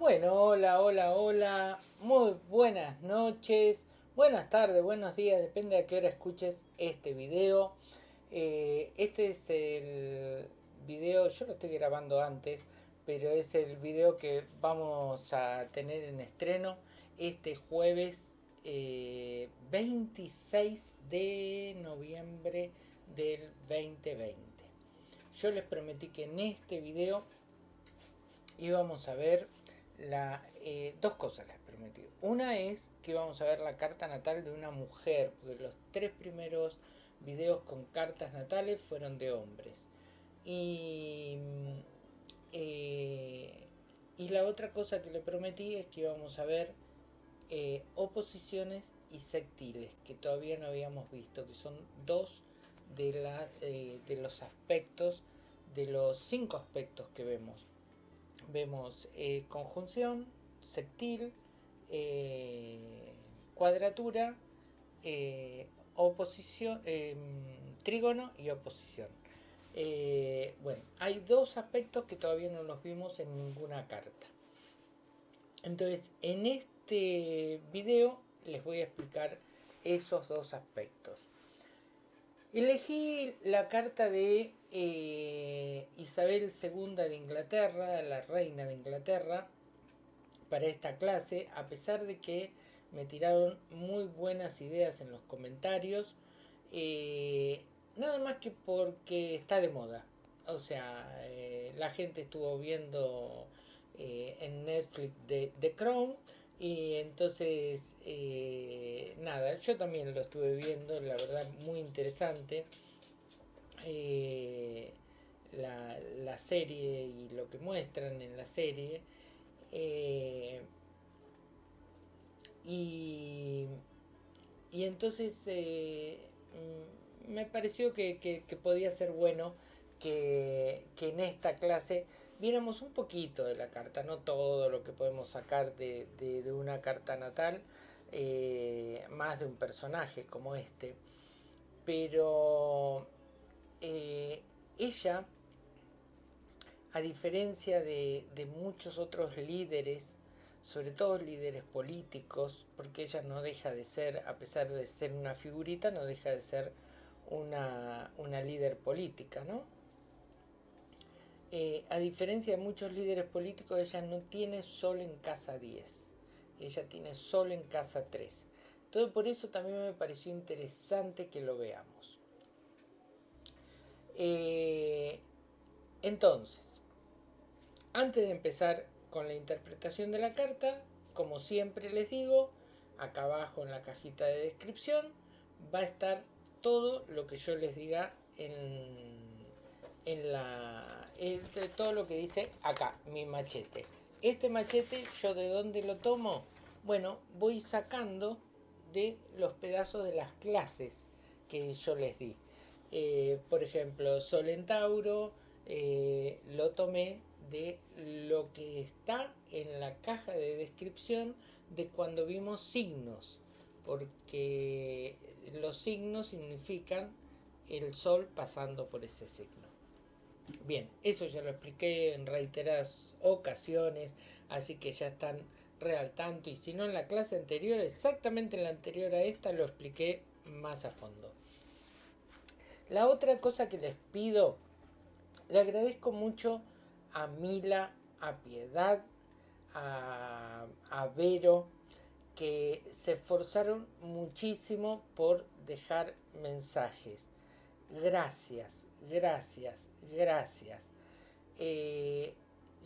Bueno, hola, hola, hola. Muy buenas noches, buenas tardes, buenos días, depende a qué hora escuches este video. Eh, este es el video, yo lo estoy grabando antes, pero es el video que vamos a tener en estreno este jueves 26 eh, de noviembre del 2020. Yo les prometí que en este video íbamos a ver la, eh, dos cosas les prometí. Una es que vamos a ver la carta natal de una mujer, porque los tres primeros videos con cartas natales fueron de hombres. Y, eh, y la otra cosa que le prometí es que íbamos a ver eh, oposiciones y sectiles, que todavía no habíamos visto, que son dos de, la, de los aspectos, de los cinco aspectos que vemos vemos eh, conjunción, sectil, eh, cuadratura, eh, oposición, em, trígono y oposición. bueno, hay dos aspectos que todavía no los vimos en ninguna carta. Entonces, en este video les voy a explicar esos dos aspectos. Elegí la carta de eh, Isabel II de Inglaterra, la reina de Inglaterra, para esta clase, a pesar de que me tiraron muy buenas ideas en los comentarios, eh, nada más que porque está de moda. O sea, eh, la gente estuvo viendo en Netflix de The Crown y entonces, eh, nada, yo también lo estuve viendo, la verdad muy interesante. Eh, la, serie y lo que muestran en la serie. Eh, y, y, entonces mm, me pareció que, podía ser bueno que, que en esta clase viéramos un poquito de la carta, no todo lo que podemos sacar de, una carta natal, eh, más de un personaje como este, pero eh, ella, a diferencia de, muchos otros líderes, sobre todo líderes políticos, porque ella no deja de ser, a pesar de ser una figurita, no deja de ser una, una líder política, ¿no? Eh, a diferencia de muchos líderes políticos, ella no tiene solo en casa 10, ella tiene solo en casa 3. Entonces por eso también me pareció interesante que lo veamos. Eh, entonces, antes de empezar con la interpretación de la carta, como siempre les digo, acá abajo en la cajita de descripción va a estar todo lo que yo les diga en, en la todo lo que dice acá, mi machete. Este machete, ¿yo de dónde lo tomo? Bueno, voy sacando de los pedazos de las clases que yo les di. Eh, por ejemplo, Sol en Tauro, eh, lo tomé de lo que está en la caja de descripción de cuando vimos signos, porque los signos significan el sol pasando por ese signo. Bien, eso ya lo expliqué en reiteradas ocasiones, así que ya están real tanto y si no en la clase anterior, exactamente en la anterior a esta lo expliqué más a fondo. La otra cosa que les pido, le agradezco mucho a Mila, a Piedad, a, a Vero, que se esforzaron muchísimo por dejar mensajes. Gracias, gracias, gracias. Eh,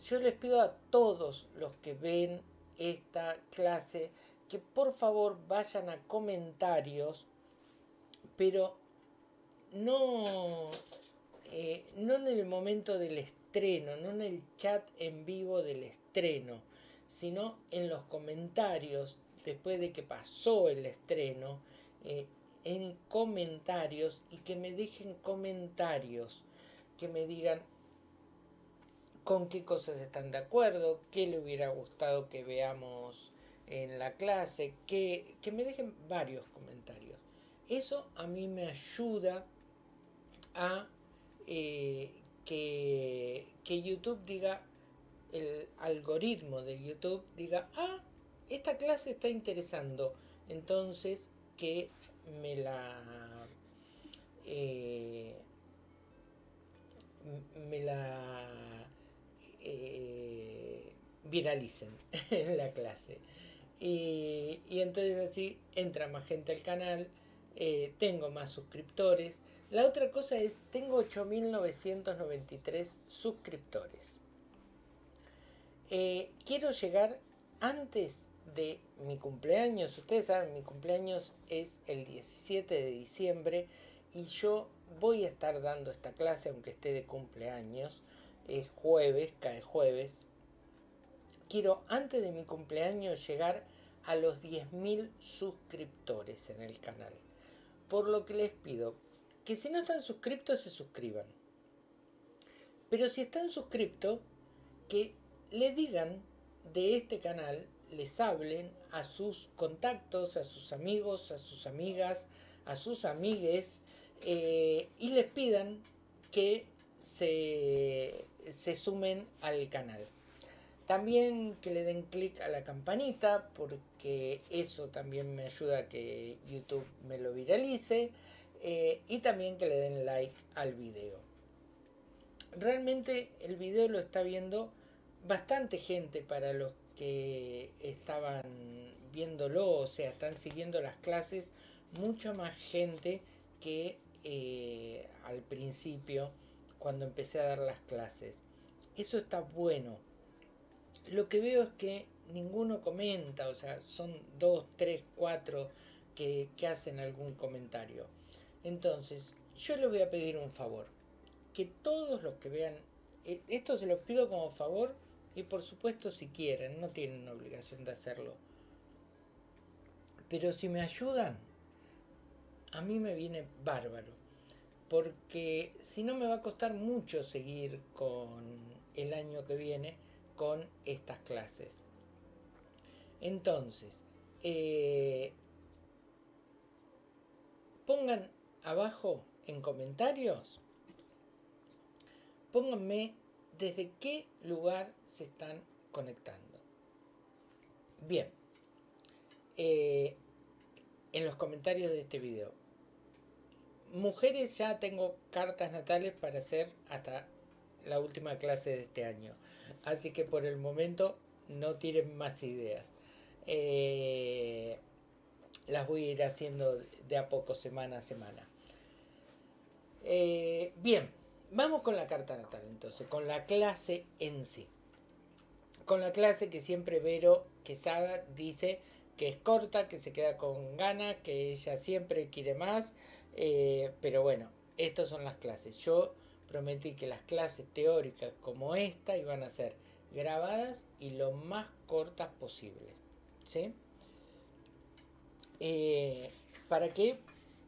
yo les pido a todos los que ven esta clase que por favor vayan a comentarios, pero no, eh, no en el momento del estreno, no en el chat en vivo del estreno, sino en los comentarios después de que pasó el estreno. Eh, en comentarios y que me dejen comentarios, que me digan con qué cosas están de acuerdo, qué le hubiera gustado que veamos en la clase, que, me dejen varios comentarios. Eso a mí me ayuda a eh, que, que, YouTube diga, el algoritmo de YouTube diga, ah, esta clase está interesando, entonces que me la... Eh, me la eh, viralicen en la clase. Y, entonces así entra más gente al canal, eh, tengo más suscriptores. La otra cosa es, tengo 8.993 suscriptores. Quiero llegar antes de mi cumpleaños. Ustedes saben, mi cumpleaños es el 17 de diciembre y yo voy a estar dando esta clase aunque esté de cumpleaños. Es jueves, cae jueves. Quiero antes de mi cumpleaños llegar a los 10.000 suscriptores en el canal. Por lo que les pido que si no están suscriptos se suscriban. Pero si están suscriptos, que le digan de este canal, les hablen a sus contactos, a sus amigos, a sus amigas, a sus amigues eh, y les pidan que se, se sumen al canal. También que le den clic a la campanita porque eso también me ayuda a que YouTube me lo viralice. Eh, y también que le den like al video. Realmente el video lo está viendo bastante gente para los que estaban viéndolo, o sea, están siguiendo las clases, mucha más gente que eh, al principio cuando empecé a dar las clases. Eso está bueno. Lo que veo es que ninguno comenta, o sea, son dos, tres, cuatro que, que hacen algún comentario. Entonces, yo les voy a pedir un favor. Que todos los que vean, eh, esto se los pido como favor y por supuesto si quieren, no tienen obligación de hacerlo. Pero si me ayudan, a mí me viene bárbaro. Porque si no me va a costar mucho seguir con el año que viene con estas clases. Entonces, eh, pongan abajo en comentarios, pónganme desde qué lugar se están conectando. Bien, eh, en los comentarios de este video. Mujeres ya tengo cartas natales para hacer hasta la última clase de este año. Así que por el momento no tiren más ideas. Eh, las voy a ir haciendo de a poco, semana a semana. Eh, bien, vamos con la carta natal entonces, con la clase en sí. Con la clase que siempre Vero Quesada dice que es corta, que se queda con ganas, que ella siempre quiere más. Eh, pero bueno, estas son las clases. Yo prometí que las clases teóricas como esta iban a ser grabadas y lo más cortas posibles. ¿Sí? Eh, ¿Para qué?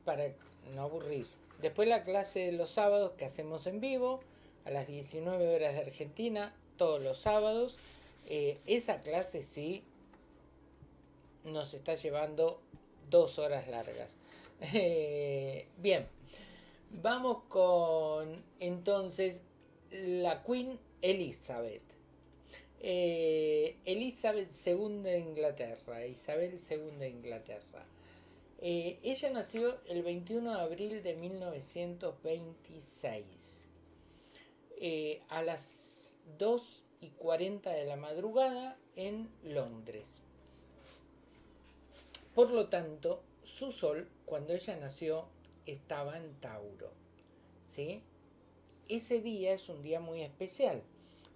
Para no aburrir. Después la clase de los sábados que hacemos en vivo, a las 19 horas de Argentina, todos los sábados. Eh, esa clase sí nos está llevando dos horas largas. Eh, bien, vamos con entonces la Queen Elizabeth. Eh, Elizabeth II de Inglaterra, Isabel II de Inglaterra. Eh, ella nació el 21 de abril de 1926. Eh, a las 2 y 40 de la madrugada en Londres. Por lo tanto, su sol, cuando ella nació, estaba en Tauro. ¿sí? Ese día es un día muy especial,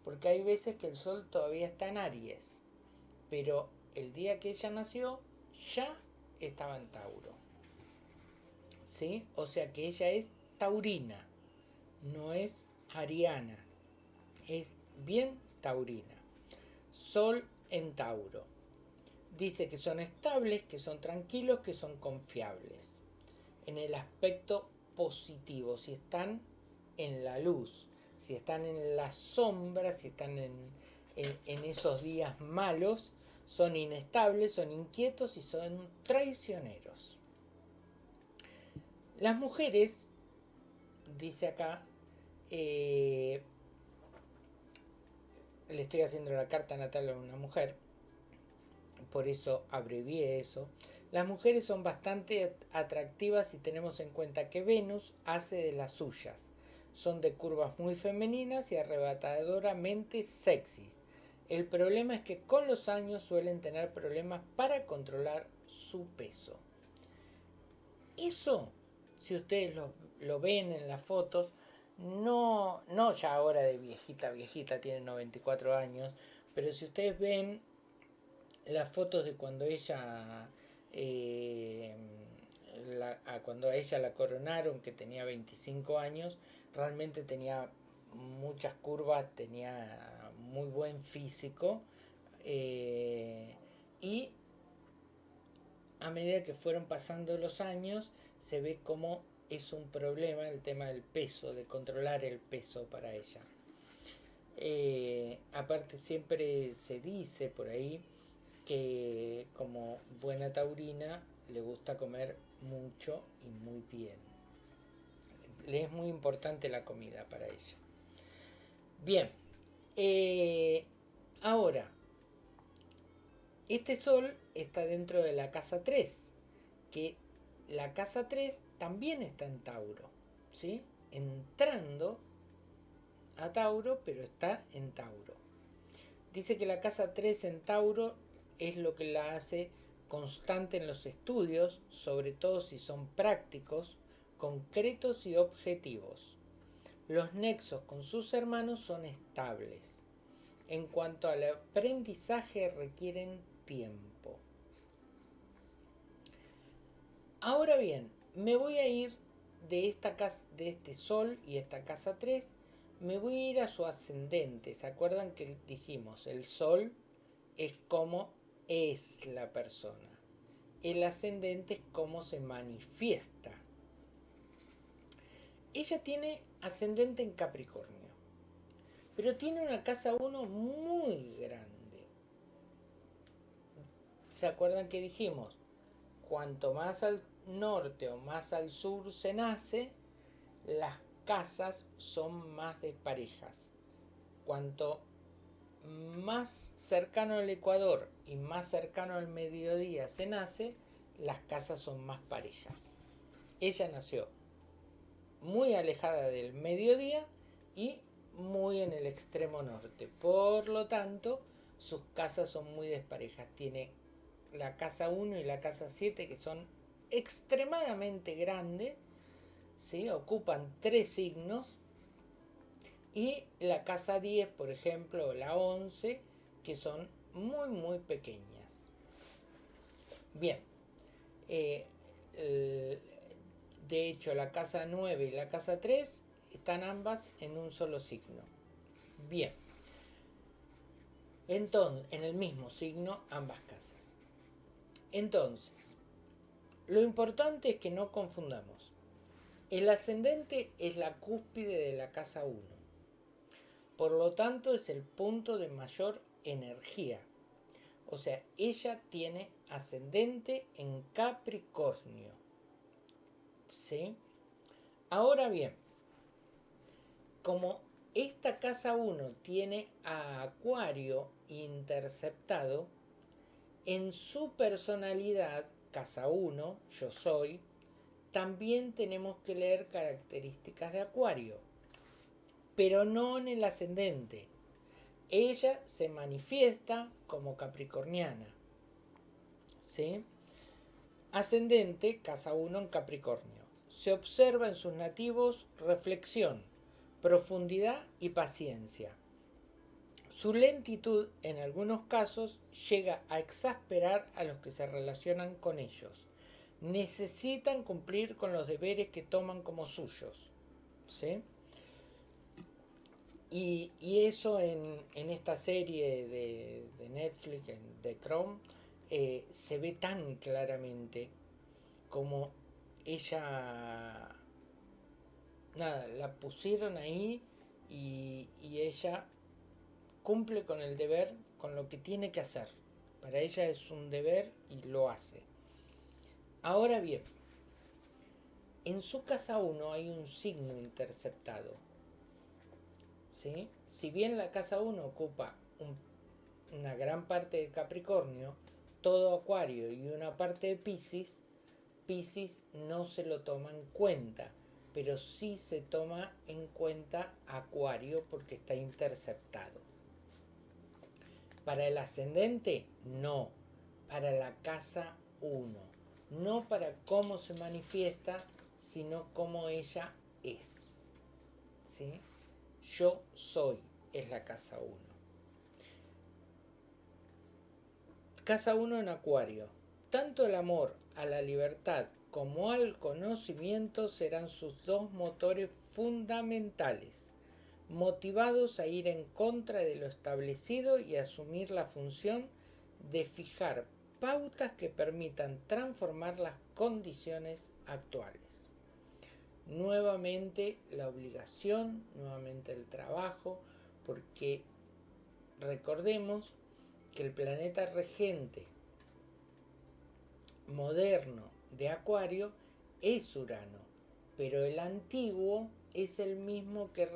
porque hay veces que el sol todavía está en Aries, pero el día que ella nació ya estaba en Tauro. ¿Sí? O sea que ella es taurina, no es ariana, es bien taurina. Sol en Tauro. Dice que son estables, que son tranquilos, que son confiables. En el aspecto positivo, si están en la luz, si están en la sombra, si están en, en esos días malos, son inestables, son inquietos y son traicioneros. Las mujeres, dice acá, eh, le estoy haciendo la carta natal a una mujer, por eso abrevié eso. Las mujeres son bastante atractivas si tenemos en cuenta que Venus hace de las suyas. Son de curvas muy femeninas y arrebatadoramente sexys. El problema es que con los años suelen tener problemas para controlar su peso. Eso, si ustedes lo, ven en las fotos, no, no ya ahora de viejita, viejita, tiene 94 años, pero si ustedes ven las fotos de cuando ella, eh, cuando a ella la coronaron, que tenía 25 años, realmente tenía muchas curvas, tenía muy buen físico eh, y a medida que fueron pasando los años se ve como es un problema el tema del peso, de controlar el peso para ella. Eh, aparte siempre se dice por ahí que como buena taurina le gusta comer mucho y muy bien. Le es muy importante la comida para ella. Bien, eh, ahora, este sol está dentro de la casa 3, que la casa 3 también está en Tauro, ¿sí? Entrando a Tauro, pero está en Tauro. Dice que la casa 3 en Tauro es lo que la hace constante en los estudios, sobre todo si son prácticos, concretos y objetivos. Los nexos con sus hermanos son estables. En cuanto al aprendizaje requieren tiempo. Ahora bien, me voy a ir de esta casa, de este sol y esta casa 3, me voy a ir a su ascendente. ¿Se acuerdan que decimos el sol es como es la persona? El ascendente es como se manifiesta. Ella tiene ascendente en Capricornio, pero tiene una casa 1 muy grande. ¿Se acuerdan que dijimos? Cuanto más al norte o más al sur se nace, las casas son más desparejas. Cuanto más cercano al Ecuador y más cercano al mediodía se nace, las casas son más parejas. Ella nació muy alejada del mediodía y muy en el extremo norte. Por lo tanto, sus casas son muy desparejas. Tiene la casa 1 y la casa 7 que son extremadamente grande, ¿sí? ocupan tres signos, y la casa 10, por ejemplo, o la 11, que son muy, muy pequeñas. Bien, eh, de hecho la casa 9 y la casa 3 están ambas en un solo signo. Bien, entonces, en el mismo signo ambas casas. Entonces, lo importante es que no confundamos. El ascendente es la cúspide de la casa 1. Por lo tanto, es el punto de mayor energía. O sea, ella tiene ascendente en Capricornio. ¿Sí? Ahora bien, como esta casa 1 tiene a Acuario interceptado, en su personalidad casa 1, yo soy, también tenemos que leer características de Acuario, pero no en el ascendente. Ella se manifiesta como capricorniana. ¿Sí? Ascendente, casa 1 en Capricornio. Se observa en sus nativos reflexión, profundidad y paciencia. Su lentitud en algunos casos llega a exasperar a los que se relacionan con ellos. Necesitan cumplir con los deberes que toman como suyos. ¿sí? Y, eso en, esta serie de, Netflix, de Chrome, eh, se ve tan claramente como ella, nada, la pusieron ahí y, y ella cumple con el deber, con lo que tiene que hacer. Para ella es un deber y lo hace. Ahora bien, en su casa 1 hay un signo interceptado. ¿sí? Si bien la casa 1 ocupa una gran parte de Capricornio, todo Acuario y una parte de Pisces, Pisces no se lo toma en cuenta, pero sí se toma en cuenta Acuario porque está interceptado. Para el ascendente, no. Para la casa 1. No para cómo se manifiesta, sino cómo ella es. ¿Sí? Yo soy, es la casa 1. Casa 1 en Acuario. Tanto el amor a la libertad como al conocimiento serán sus dos motores fundamentales, motivados a ir en contra de lo establecido y asumir la función de fijar pautas que permitan transformar las condiciones actuales. Nuevamente la obligación, nuevamente el trabajo, porque recordemos que el planeta regente moderno de Acuario es Urano, pero el antiguo es el mismo que,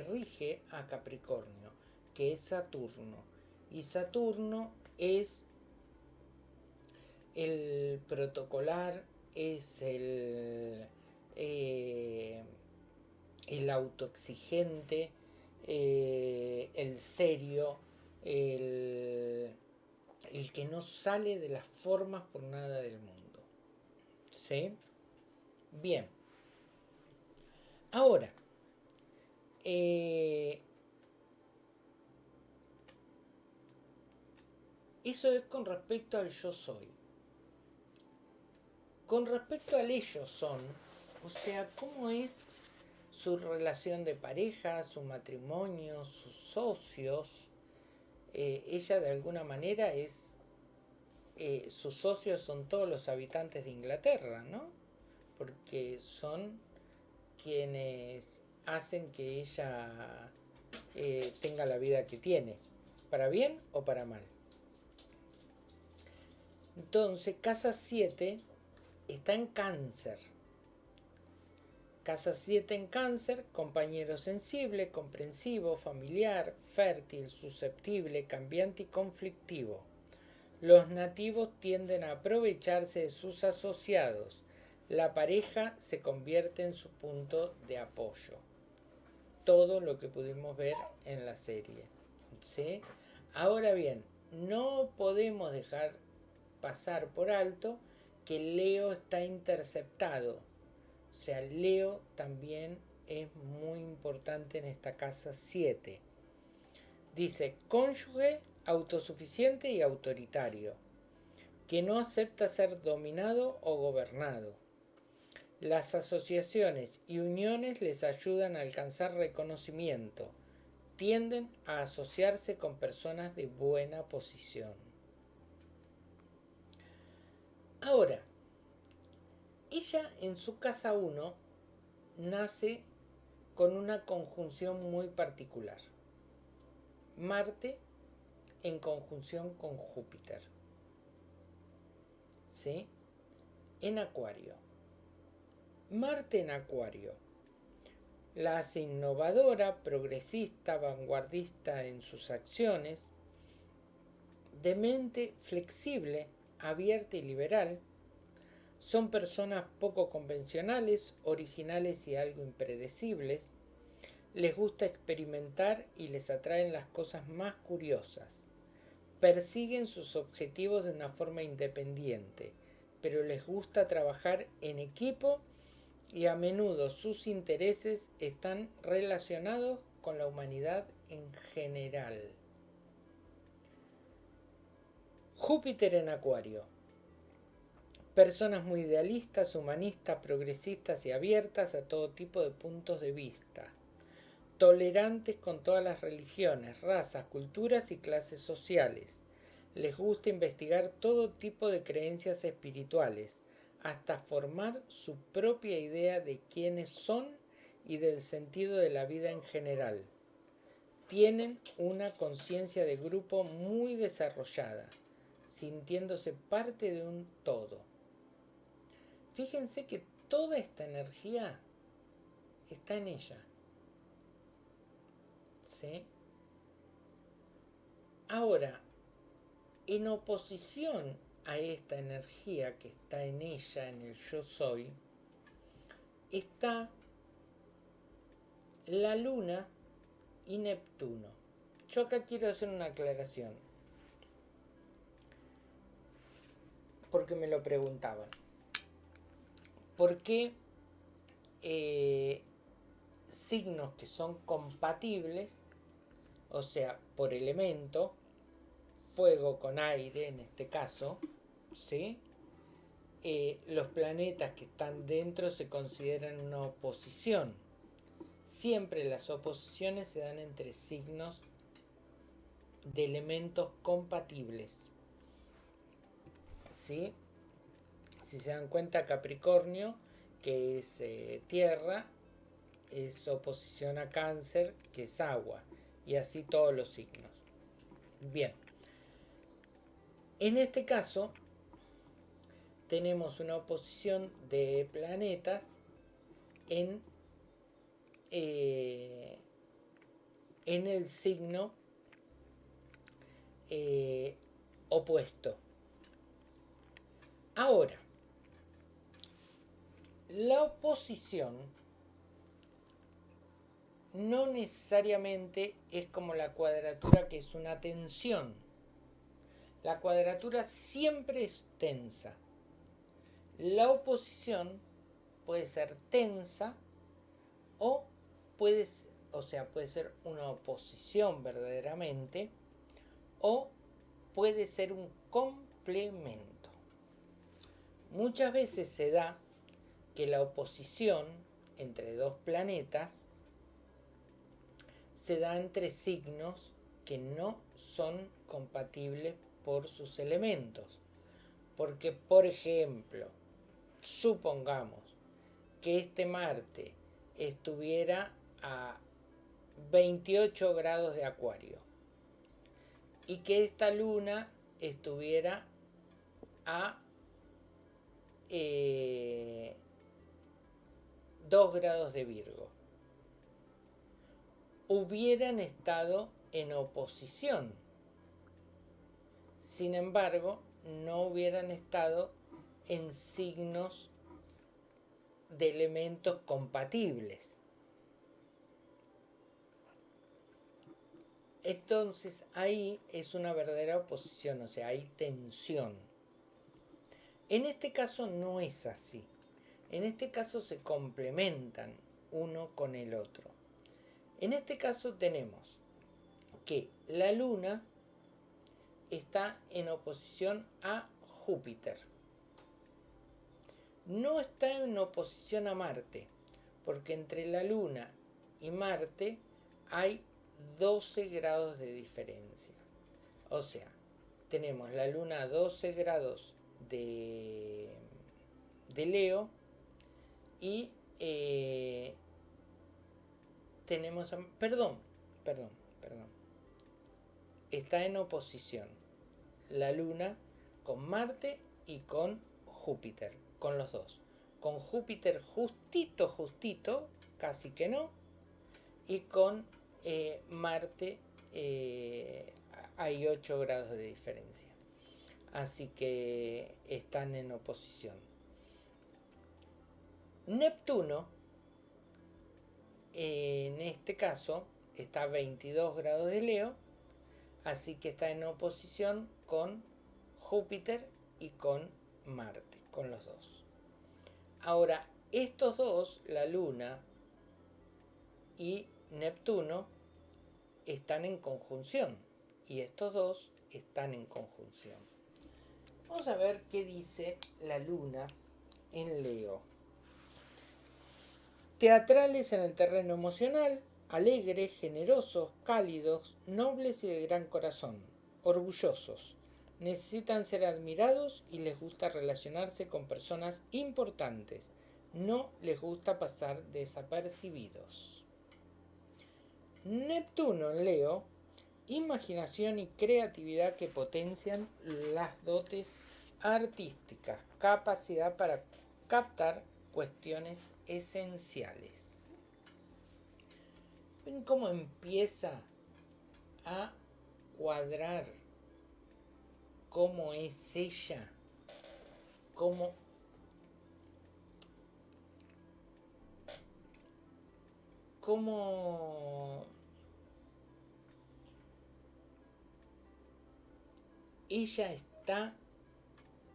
rige a Capricornio, que es Saturno. Y Saturno es el protocolar, es el, eh, el autoexigente, eh, el serio, el, el que no sale de las formas por nada del mundo. ¿Sí? Bien. Ahora, eh, eso es con respecto al yo soy. Con respecto al ellos son, o sea, cómo es su relación de pareja, su matrimonio, sus socios, eh, ella de alguna manera es eh, sus socios son todos los habitantes de Inglaterra, ¿no? Porque son quienes hacen que ella eh, tenga la vida que tiene, para bien o para mal. Entonces, casa 7 está en cáncer. Casa 7 en cáncer, compañero sensible, comprensivo, familiar, fértil, susceptible, cambiante y conflictivo los nativos tienden a aprovecharse de sus asociados. La pareja se convierte en su punto de apoyo. Todo lo que pudimos ver en la serie. ¿sí? Ahora bien, no podemos dejar pasar por alto que Leo está interceptado. O sea, Leo también es muy importante en esta casa 7. Dice cónyuge autosuficiente y autoritario, que no acepta ser dominado o gobernado. Las asociaciones y uniones les ayudan a alcanzar reconocimiento, tienden a asociarse con personas de buena posición. Ahora, ella en su casa 1 nace con una conjunción muy particular. Marte en conjunción con Júpiter. ¿Sí? En Acuario. Marte en Acuario. La hace innovadora, progresista, vanguardista en sus acciones, de mente flexible, abierta y liberal. Son personas poco convencionales, originales y algo impredecibles. Les gusta experimentar y les atraen las cosas más curiosas persiguen sus objetivos de una forma independiente, pero les gusta trabajar en equipo y a menudo sus intereses están relacionados con la humanidad en general. Júpiter en Acuario. Personas muy idealistas, humanistas, progresistas y abiertas a todo tipo de puntos de vista tolerantes con todas las religiones, razas, culturas y clases sociales. Les gusta investigar todo tipo de creencias espirituales, hasta formar su propia idea de quiénes son y del sentido de la vida en general. Tienen una conciencia de grupo muy desarrollada, sintiéndose parte de un todo. Fíjense que toda esta energía está en ella. Ahora, en oposición a esta energía que está en ella, en el yo soy, está la luna y Neptuno. Yo acá quiero hacer una aclaración. Porque me lo preguntaban. ¿Por qué eh, signos que son compatibles, o sea, por elemento, fuego con aire en este caso, ¿sí? Eh, los planetas que están dentro se consideran una oposición. Siempre las oposiciones se dan entre signos de elementos compatibles. ¿Sí? Si se dan cuenta, Capricornio, que es eh, tierra, es oposición a cáncer, que es agua. Y así todos los signos. Bien. En este caso, tenemos una oposición de planetas en, eh, en el signo eh, opuesto. Ahora, la oposición no necesariamente es como la cuadratura que es una tensión. La cuadratura siempre es tensa. La oposición puede ser tensa o puede, o sea, puede ser una oposición verdaderamente o puede ser un complemento. Muchas veces se da que la oposición entre dos planetas se da entre signos que no son compatibles por sus elementos. Porque, por ejemplo, supongamos que este Marte estuviera a 28 grados de acuario y que esta luna estuviera a 2 eh, grados de Virgo. Hubieran estado en oposición. Sin embargo, no hubieran estado en signos de elementos compatibles. Entonces ahí es una verdadera oposición, o sea, hay tensión. En este caso no es así. En este caso se complementan uno con el otro. En este caso tenemos que la luna está en oposición a Júpiter. No está en oposición a Marte, porque entre la luna y Marte hay 12 grados de diferencia. O sea, tenemos la luna a 12 grados de, de Leo y eh, tenemos, perdón, perdón, perdón, está en oposición la luna con Marte y con Júpiter, con los dos. Con Júpiter justito, justito, casi que no, y con eh, Marte eh, hay 8 grados de diferencia. Así que están en oposición. Neptuno, en este caso, está a 22 grados de Leo, así que está en oposición con Júpiter y con Marte, con los dos. Ahora, estos dos, la Luna y Neptuno están en conjunción y estos dos están en conjunción. Vamos a ver qué dice la luna en Leo. Teatrales en el terreno emocional, alegres, generosos, cálidos, nobles y de gran corazón, orgullosos. Necesitan ser admirados y les gusta relacionarse con personas importantes. No les gusta pasar desapercibidos. Neptuno en Leo, imaginación y creatividad que potencian las dotes artísticas, capacidad para captar cuestiones esenciales. ¿Ven cómo empieza a cuadrar cómo es ella, cómo cómo ella está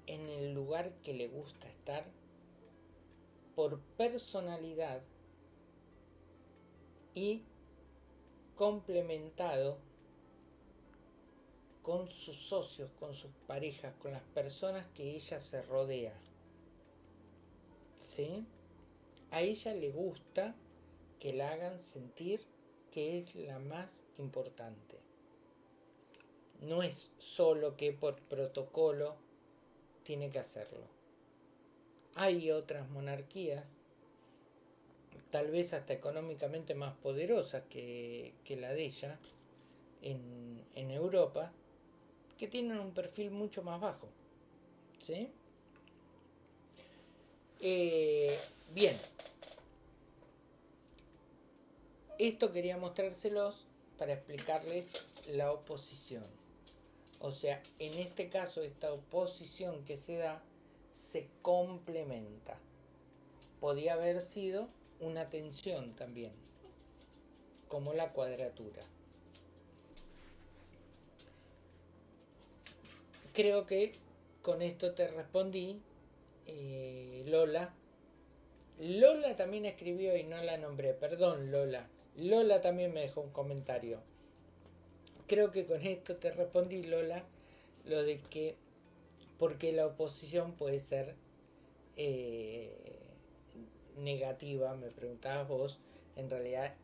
en el lugar que le gusta estar por personalidad y complementado con sus socios, con sus parejas, con las personas que ella se rodea. ¿Sí? A ella le gusta que la hagan sentir que es la más importante. No es solo que por protocolo tiene que hacerlo. Hay otras monarquías, tal vez hasta económicamente más poderosas que, la de ella, en, Europa, que tienen un perfil mucho más bajo. ¿Sí? Eh, bien. Esto quería mostrárselos para explicarles la oposición. O sea, en este caso esta oposición que se da se complementa. Podía haber sido una tensión también, como la cuadratura. Creo que con esto te respondí, eh, Lola. Lola también escribió y no la nombré, perdón Lola. Lola también me dejó un comentario creo que con esto te respondí, Lola, lo de que porque la oposición puede ser eh, negativa, me preguntabas vos, en realidad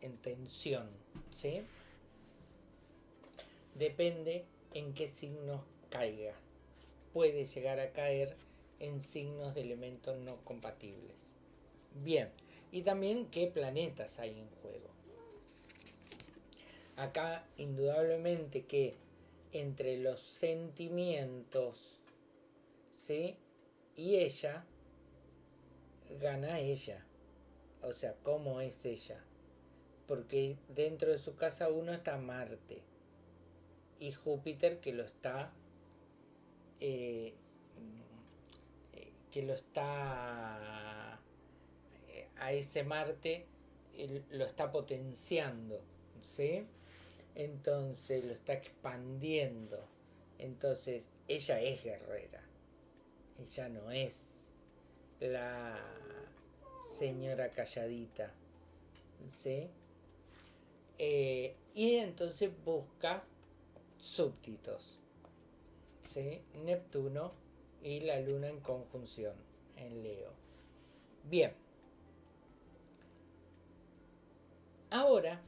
en tensión, ¿sí? Depende en qué signos caiga. Puede llegar a caer en signos de elementos no compatibles. Bien, y también qué planetas hay en juego. Acá indudablemente que entre los sentimientos ¿sí? y ella, gana ella. O sea, ¿cómo es ella? Porque dentro de su casa uno está Marte y Júpiter que lo está eh, que lo está eh, a ese Marte lo está potenciando ¿sí? entonces lo está expandiendo. Entonces ella es guerrera, ella no es la señora calladita, ¿sí? Eh, y entonces busca súbditos, ¿sí? Neptuno y la luna en conjunción en Leo. Bien. Ahora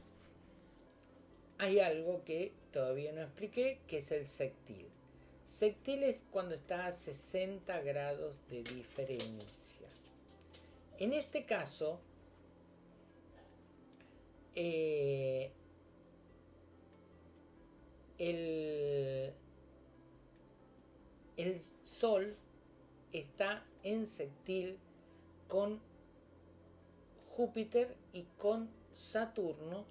hay algo que todavía no expliqué, que es el sectil. Sectil es cuando está a 60 grados de diferencia. En este caso, eh, el, el Sol está en sectil con Júpiter y con Saturno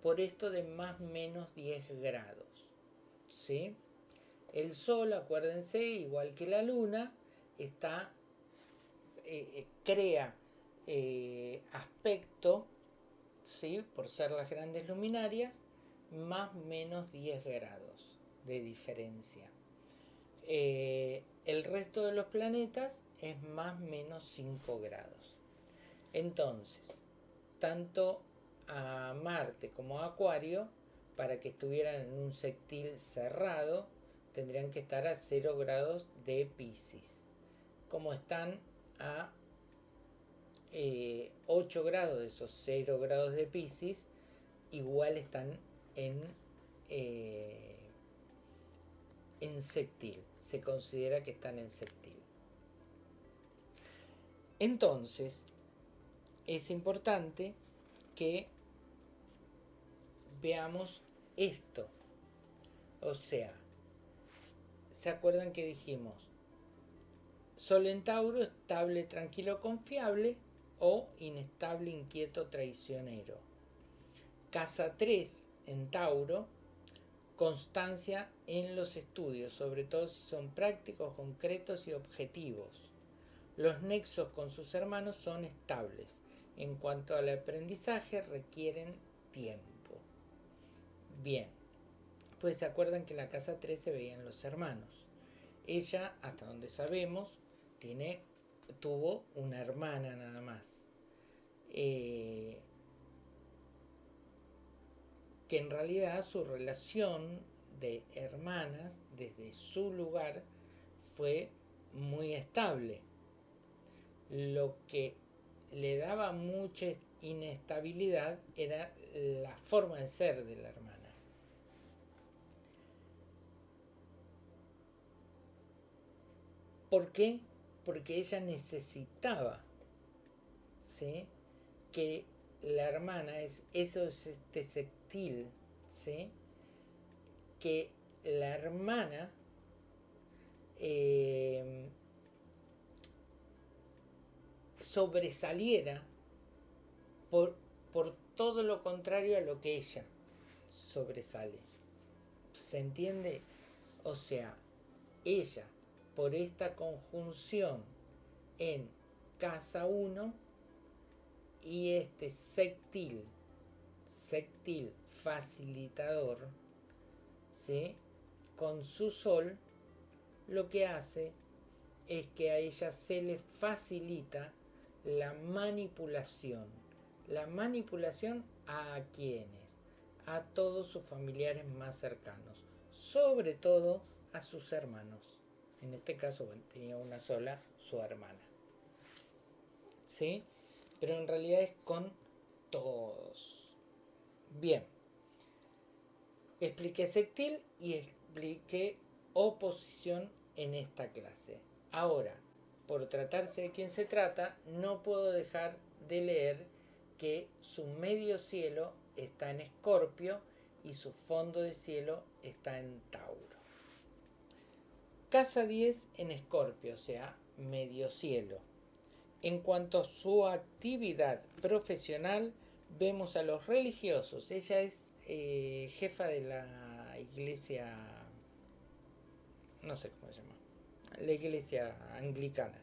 por esto de más menos 10 grados. ¿sí? El Sol, acuérdense, igual que la Luna, está, eh, eh, crea eh, aspecto, ¿sí? por ser las grandes luminarias, más menos 10 grados de diferencia. el resto de los planetas es más menos 5 grados. Entonces, tanto a Marte como a Acuario, para que estuvieran en un sectil cerrado, tendrían que estar a 0 grados de Pisces. Como están a 8 eh, grados de esos 0 grados de Pisces, igual están en, eh, en sectil. Se considera que están en sectil. Entonces, es importante que veamos esto. O sea, ¿se acuerdan que dijimos? Sol en Tauro, estable, tranquilo, confiable o inestable, inquieto, traicionero. Casa 3 en Tauro, constancia en los estudios, sobre todo si son prácticos, concretos y objetivos. Los nexos con sus hermanos son estables. En cuanto al aprendizaje, requieren tiempo. Bien, pues se acuerdan que en la casa 3 se veían los hermanos. Ella, hasta donde sabemos, tiene, tuvo una hermana nada más. Eh, que en realidad su relación de hermanas desde su lugar fue muy estable. Lo que le daba mucha inestabilidad era la forma de ser de la hermana. ¿Por qué? Porque ella necesitaba que la hermana, es, eso es este sectil, ¿sí? que la hermana eh, sobresaliera por, por todo lo contrario a lo que ella sobresale. ¿Se entiende? O sea, ella, por esta conjunción en casa 1 y este sectil, sectil facilitador, ¿sí? con su sol, lo que hace es que a ella se le facilita la manipulación. La manipulación a quienes? A todos sus familiares más cercanos, sobre todo a sus hermanos. En este caso tenía una sola, su hermana. ¿Sí? Pero en realidad es con todos. Bien. Expliqué sectil y expliqué oposición en esta clase. Ahora, por tratarse de quien se trata, no puedo dejar de leer que su medio cielo está en Escorpio y su fondo de cielo está en Tauro. Casa 10 en Escorpio, o sea, medio cielo. En cuanto a su actividad profesional, vemos a los religiosos. Ella es eh, jefa de la iglesia, no sé cómo se llama, la iglesia anglicana.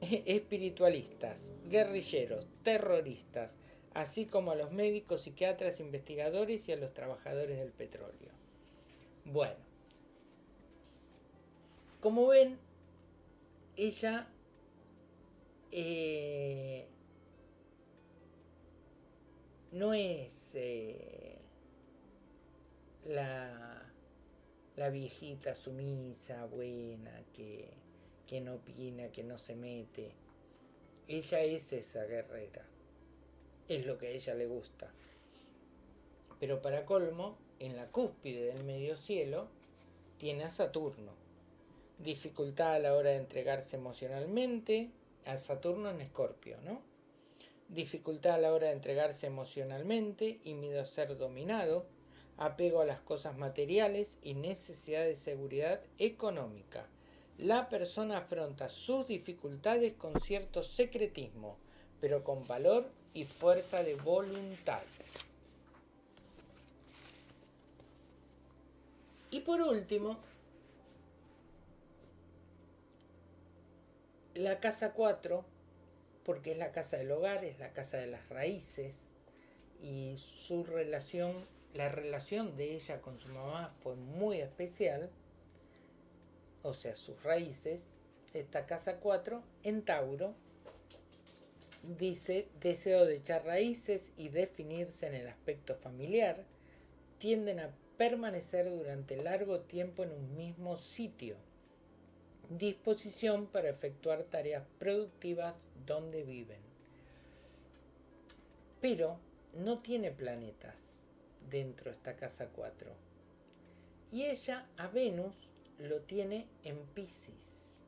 Espiritualistas, guerrilleros, terroristas, así como a los médicos, psiquiatras, investigadores y a los trabajadores del petróleo. Bueno, como ven, ella eh, no es eh, la la viejita sumisa, buena, que, que no opina, que no se mete. Ella es esa guerrera. Es lo que a ella le gusta. Pero para colmo, en la cúspide del medio cielo, tiene a Saturno. Dificultad a la hora de entregarse emocionalmente, a Saturno en Escorpio, ¿no? Dificultad a la hora de entregarse emocionalmente y miedo a ser dominado, apego a las cosas materiales y necesidad de seguridad económica. La persona afronta sus dificultades con cierto secretismo, pero con valor y fuerza de voluntad. Y por último, la casa 4, porque es la casa del hogar, es la casa de las raíces y su relación la relación de ella con su mamá fue muy especial, o sea, sus raíces, esta casa 4, en Tauro, dice, deseo de echar raíces y definirse en el aspecto familiar, tienden a permanecer durante largo tiempo en un mismo sitio, disposición para efectuar tareas productivas donde viven. Pero no tiene planetas dentro de esta casa 4. Y ella a Venus lo tiene en Pisces.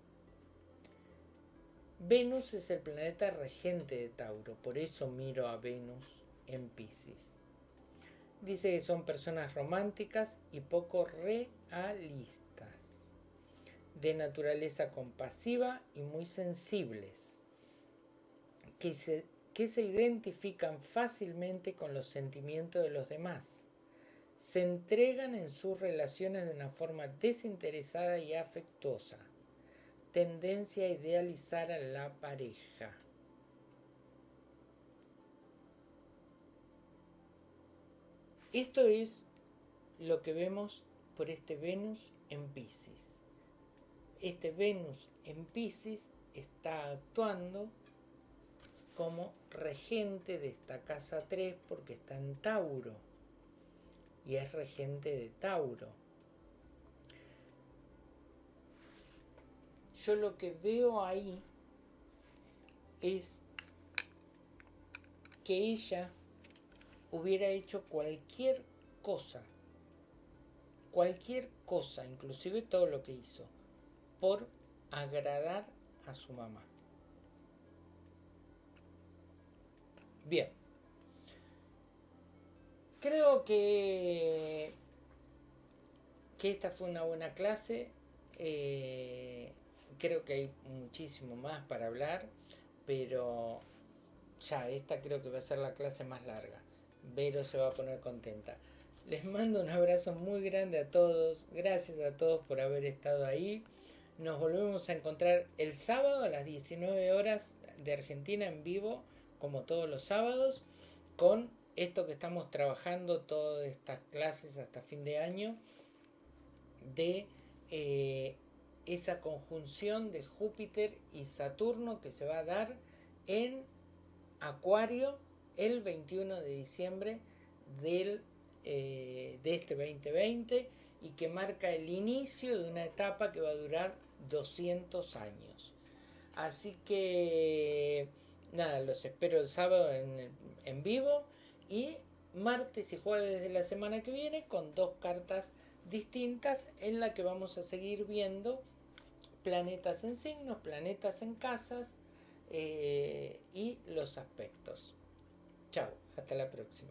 Venus es el planeta regente de Tauro, por eso miro a Venus en Pisces. Dice que son personas románticas y poco realistas, de naturaleza compasiva y muy sensibles, que se que se identifican fácilmente con los sentimientos de los demás. se entregan en sus relaciones de una forma desinteresada y afectuosa. Tendencia a idealizar a la pareja. Esto es lo que vemos por este Venus en Pisces. Este Venus en Pisces está actuando como regente de esta casa 3 porque está en Tauro y es regente de Tauro. Yo lo que veo ahí es que ella hubiera hecho cualquier cosa, cualquier cosa, inclusive todo lo que hizo, por agradar a su mamá. Bien. Creo que, que esta fue una buena clase. Eh, creo que hay muchísimo más para hablar, pero ya, esta creo que va a ser la clase más larga. Vero se va a poner contenta. Les mando un abrazo muy grande a todos. Gracias a todos por haber estado ahí. Nos volvemos a encontrar el sábado a las 19 horas de Argentina en vivo, como todos los sábados, con esto que estamos trabajando todas estas clases hasta fin de año, de eh, esa conjunción de Júpiter y Saturno que se va a dar en Acuario el 21 de diciembre del, eh, de este 2020 y que marca el inicio de una etapa que va a durar 200 años. Así que nada, los espero el sábado en, en vivo y martes y jueves de la semana que viene con dos cartas distintas en la que vamos a seguir viendo planetas en signos, planetas en casas eh, y los aspectos. Chao, hasta la próxima.